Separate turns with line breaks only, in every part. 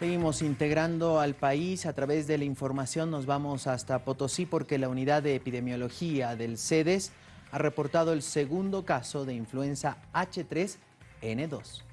Seguimos integrando al país a través de la información. Nos vamos hasta Potosí porque la unidad de epidemiología del CEDES ha reportado el segundo caso de influenza H3N2.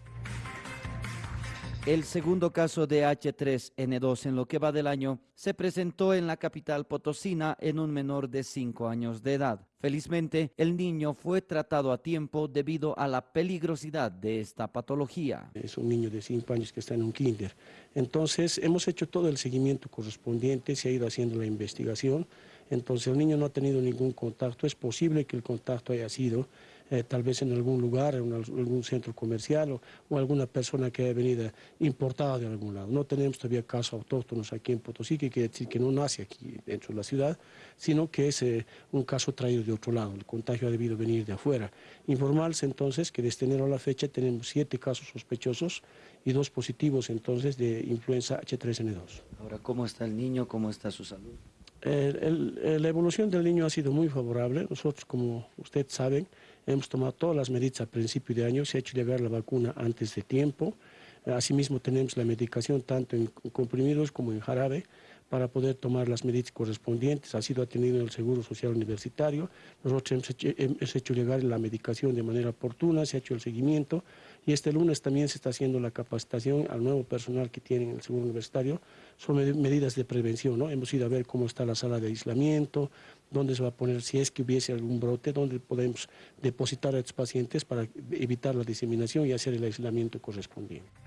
El segundo caso de H3N2 en lo que va del año se presentó en la capital potosina en un menor de 5 años de edad. Felizmente, el niño fue tratado a tiempo debido a la peligrosidad de esta patología.
Es un niño de 5 años que está en un kinder. Entonces, hemos hecho todo el seguimiento correspondiente, se ha ido haciendo la investigación. Entonces, el niño no ha tenido ningún contacto. Es posible que el contacto haya sido eh, tal vez en algún lugar, en algún centro comercial o, alguna persona que haya venido importada de algún lado. No tenemos todavía casos autóctonos aquí en Potosí, que quiere decir que no nace aquí dentro de la ciudad, sino que es eh, un caso traído de otro lado. El contagio ha debido venir de afuera. Informarse entonces que desde enero a la fecha tenemos siete casos sospechosos y dos positivos entonces de influenza H3N2.
Ahora, ¿cómo está el niño? ¿Cómo está su salud?
La evolución del niño ha sido muy favorable. Nosotros, como ustedes saben, hemos tomado todas las medidas a principio de año. Se ha hecho llegar la vacuna antes de tiempo. Asimismo, tenemos la medicación tanto en comprimidos como en jarabe para poder tomar las medidas correspondientes. Ha sido atendido en el Seguro Social Universitario. Nosotros hemos hecho, llegar la medicación de manera oportuna, se ha hecho el seguimiento y este lunes también se está haciendo la capacitación al nuevo personal que tiene el Seguro Universitario. Son medidas de prevención, ¿no? Hemos ido a ver cómo está la sala de aislamiento, dónde se va a poner, si es que hubiese algún brote, dónde podemos depositar a estos pacientes para evitar la diseminación y hacer el aislamiento correspondiente.